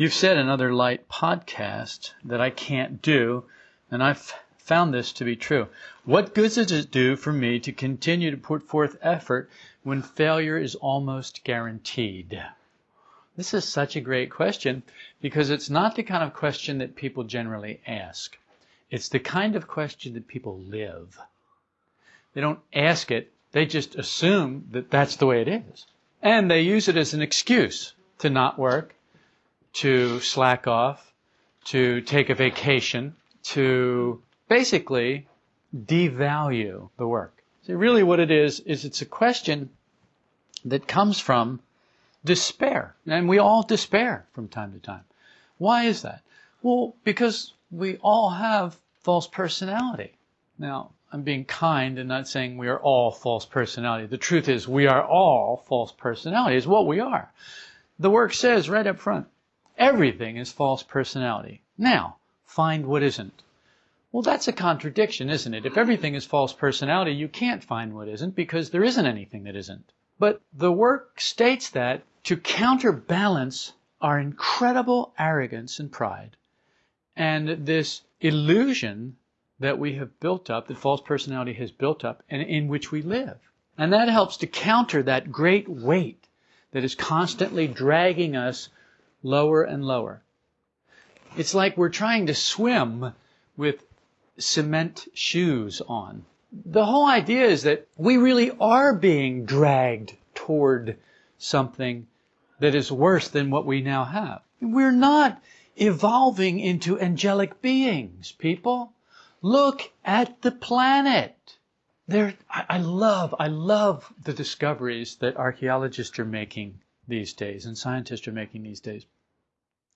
You've said in other light podcasts that I can't do, and I've found this to be true. What good does it do for me to continue to put forth effort when failure is almost guaranteed? This is such a great question because it's not the kind of question that people generally ask. It's the kind of question that people live. They don't ask it, they just assume that that's the way it is. And they use it as an excuse to not work, to slack off, to take a vacation, to basically devalue the work. See, really what it is, is it's a question that comes from despair. And we all despair from time to time. Why is that? Well, because we all have false personality. Now, I'm being kind and not saying we are all false personality. The truth is we are all false personality is what we are. The work says right up front, Everything is false personality. Now, find what isn't. Well, that's a contradiction, isn't it? If everything is false personality, you can't find what isn't because there isn't anything that isn't. But the work states that to counterbalance our incredible arrogance and pride and this illusion that we have built up, that false personality has built up, and in which we live. And that helps to counter that great weight that is constantly dragging us lower and lower. It's like we're trying to swim with cement shoes on. The whole idea is that we really are being dragged toward something that is worse than what we now have. We're not evolving into angelic beings, people. Look at the planet. There, I, I love, I love the discoveries that archaeologists are making these days and scientists are making these days.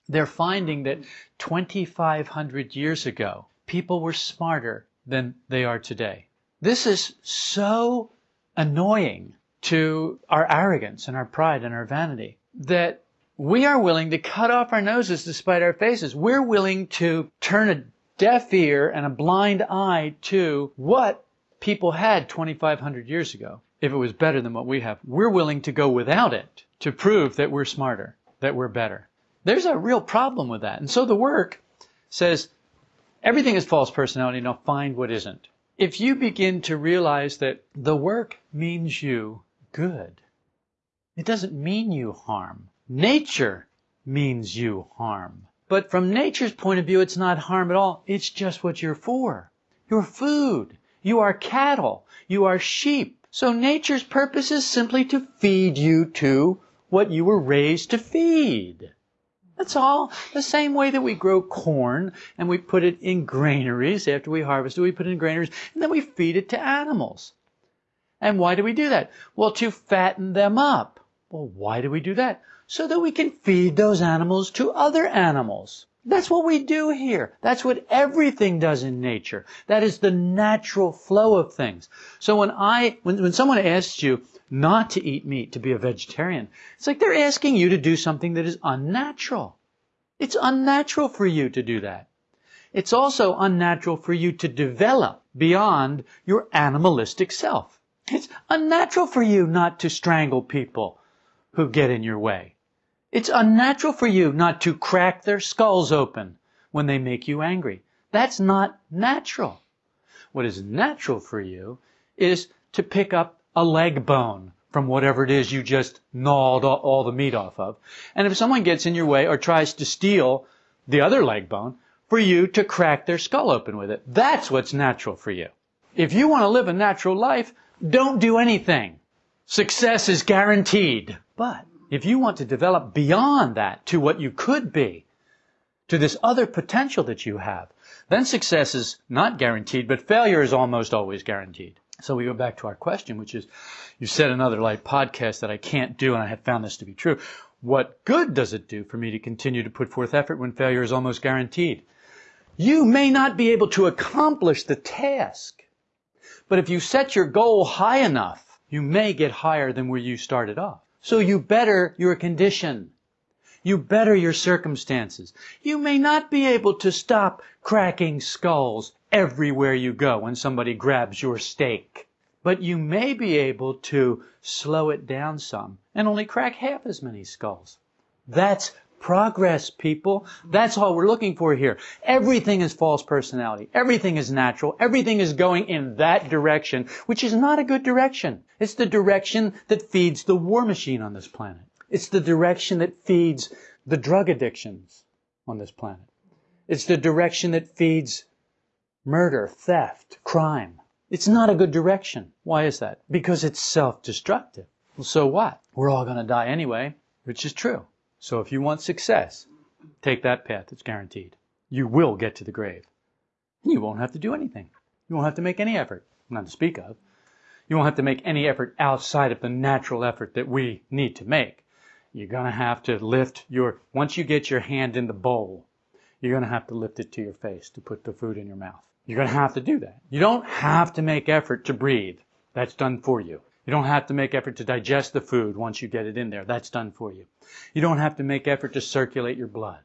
They're finding that 2,500 years ago, people were smarter than they are today. This is so annoying to our arrogance and our pride and our vanity that we are willing to cut off our noses despite our faces. We're willing to turn a deaf ear and a blind eye to what people had 2,500 years ago if it was better than what we have. We're willing to go without it to prove that we're smarter, that we're better. There's a real problem with that. And so the work says everything is false personality. Now find what isn't. If you begin to realize that the work means you good, it doesn't mean you harm. Nature means you harm. But from nature's point of view, it's not harm at all. It's just what you're for. You're food. You are cattle. You are sheep. So nature's purpose is simply to feed you to what you were raised to feed. That's all. The same way that we grow corn and we put it in granaries after we harvest it, we put it in granaries and then we feed it to animals. And why do we do that? Well, to fatten them up. Well, why do we do that? So that we can feed those animals to other animals. That's what we do here. That's what everything does in nature. That is the natural flow of things. So when I, when, when someone asks you, not to eat meat, to be a vegetarian. It's like they're asking you to do something that is unnatural. It's unnatural for you to do that. It's also unnatural for you to develop beyond your animalistic self. It's unnatural for you not to strangle people who get in your way. It's unnatural for you not to crack their skulls open when they make you angry. That's not natural. What is natural for you is to pick up a leg bone from whatever it is you just gnawed all the meat off of. And if someone gets in your way or tries to steal the other leg bone, for you to crack their skull open with it. That's what's natural for you. If you want to live a natural life, don't do anything. Success is guaranteed. But if you want to develop beyond that to what you could be, to this other potential that you have, then success is not guaranteed, but failure is almost always guaranteed. So we go back to our question, which is, you said another light podcast that I can't do, and I have found this to be true. What good does it do for me to continue to put forth effort when failure is almost guaranteed? You may not be able to accomplish the task, but if you set your goal high enough, you may get higher than where you started off. So you better your condition. You better your circumstances. You may not be able to stop cracking skulls everywhere you go when somebody grabs your steak. But you may be able to slow it down some and only crack half as many skulls. That's progress, people. That's all we're looking for here. Everything is false personality. Everything is natural. Everything is going in that direction, which is not a good direction. It's the direction that feeds the war machine on this planet. It's the direction that feeds the drug addictions on this planet. It's the direction that feeds murder, theft, crime. It's not a good direction. Why is that? Because it's self-destructive. Well, so what? We're all going to die anyway, which is true. So if you want success, take that path. It's guaranteed. You will get to the grave. You won't have to do anything. You won't have to make any effort, not to speak of. You won't have to make any effort outside of the natural effort that we need to make. You're going to have to lift your, once you get your hand in the bowl, you're going to have to lift it to your face to put the food in your mouth. You're going to have to do that. You don't have to make effort to breathe. That's done for you. You don't have to make effort to digest the food once you get it in there. That's done for you. You don't have to make effort to circulate your blood.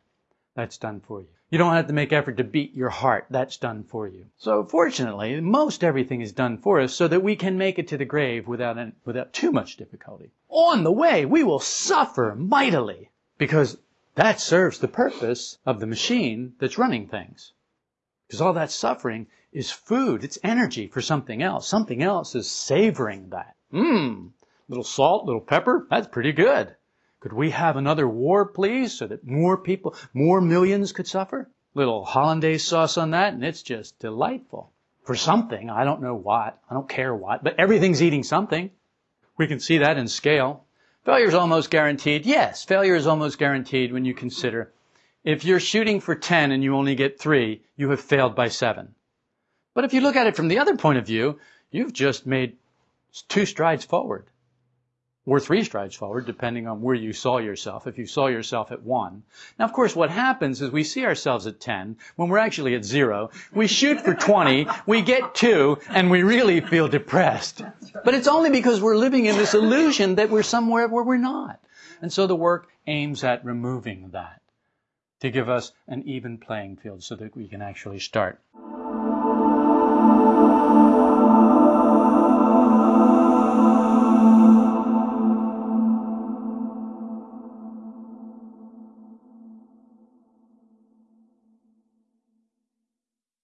That's done for you. You don't have to make effort to beat your heart. That's done for you. So fortunately, most everything is done for us so that we can make it to the grave without, without too much difficulty. On the way, we will suffer mightily because that serves the purpose of the machine that's running things. Because all that suffering is food. It's energy for something else. Something else is savoring that. Mmm, little salt, little pepper, that's pretty good. Could we have another war, please, so that more people, more millions could suffer? Little hollandaise sauce on that, and it's just delightful. For something, I don't know what, I don't care what, but everything's eating something. We can see that in scale. Failure is almost guaranteed. Yes, failure is almost guaranteed when you consider if you're shooting for 10 and you only get 3, you have failed by 7. But if you look at it from the other point of view, you've just made two strides forward or three strides forward, depending on where you saw yourself, if you saw yourself at one. Now, of course, what happens is we see ourselves at 10 when we're actually at zero. We shoot for 20, we get two, and we really feel depressed. But it's only because we're living in this illusion that we're somewhere where we're not. And so the work aims at removing that to give us an even playing field so that we can actually start.